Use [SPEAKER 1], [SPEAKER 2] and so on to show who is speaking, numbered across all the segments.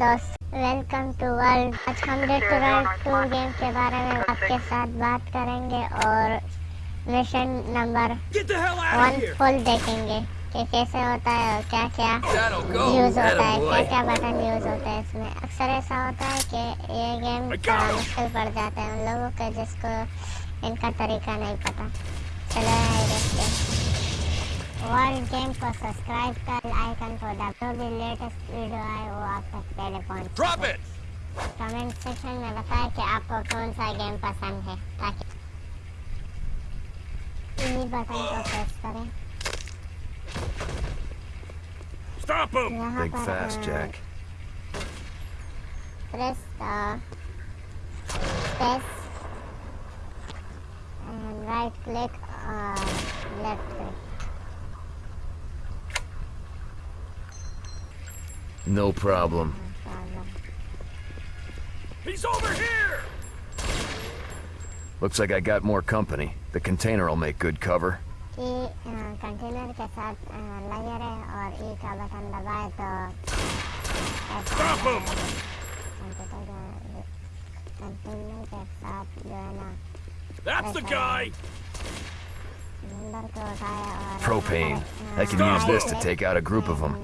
[SPEAKER 1] दोस्त। Welcome to world आज हम डेटोरल टू गेम के बारे में आपके साथ बात करेंगे और मिशन नंबर वन फुल देखेंगे कि कैसे होता है और क्या क्या यूज़ होता है क्या क्या बटन यूज़ होता है इसमें। अक्सर ऐसा होता है कि ये गेम थोड़ा मुश्किल पड़ जाता है उन लोगों के जिसको इनका तरीका नहीं पता। चलो देखते वर्ल्ड गेम को सब्सक्राइब कर आइकन को दबाओ भी लेटेस्ट वीडियो आए वो आप तक पहले पहुँच! कमेंट सेक्शन में बताएँ कि आपको कौन सा गेम पसंद है ताकि इन्हीं बटन को प्रेस करें
[SPEAKER 2] Stop him!
[SPEAKER 1] यहाँ
[SPEAKER 3] Think
[SPEAKER 1] पर
[SPEAKER 3] fast, Jack.
[SPEAKER 1] Press space and right click और left click
[SPEAKER 3] No problem.
[SPEAKER 2] He's over here!
[SPEAKER 3] Looks like I got more company. The container will make good cover.
[SPEAKER 1] E container के साथ अ, लगे रहे और ई का button दबाए तो ऐसा
[SPEAKER 2] Stop
[SPEAKER 1] हो
[SPEAKER 2] him!
[SPEAKER 1] जाएगा। कंटेनर कंटेनर के साथ जो है ना
[SPEAKER 2] That's the guy!
[SPEAKER 1] नंबर को उठाए और
[SPEAKER 3] Propane. I can use this to take out a group of them.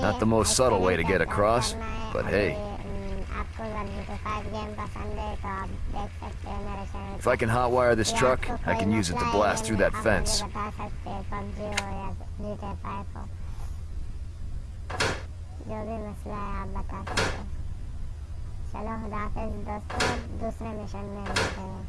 [SPEAKER 3] Not the most subtle way to get
[SPEAKER 1] accelerate
[SPEAKER 3] across,
[SPEAKER 1] करना है
[SPEAKER 3] but
[SPEAKER 1] और
[SPEAKER 3] hey.
[SPEAKER 1] ये, हम्म, आपको अगर GTA 5 गेम पसंद है तो आप देख सकते हैं मेरे channel
[SPEAKER 3] If I can hotwire this
[SPEAKER 1] या
[SPEAKER 3] truck,
[SPEAKER 1] आपको
[SPEAKER 3] I
[SPEAKER 1] कोई
[SPEAKER 3] can use it to
[SPEAKER 1] मसला है
[SPEAKER 3] blast through
[SPEAKER 1] गेम
[SPEAKER 3] that
[SPEAKER 1] में, आप
[SPEAKER 3] fence.
[SPEAKER 1] मुझे बता सकते हैं PUBG हो या GTA 5 हो जो भी मसला है आप बता सकते हैं चलो खुदाफिज दोस्तों दूसरे मिशन में मिलते हैं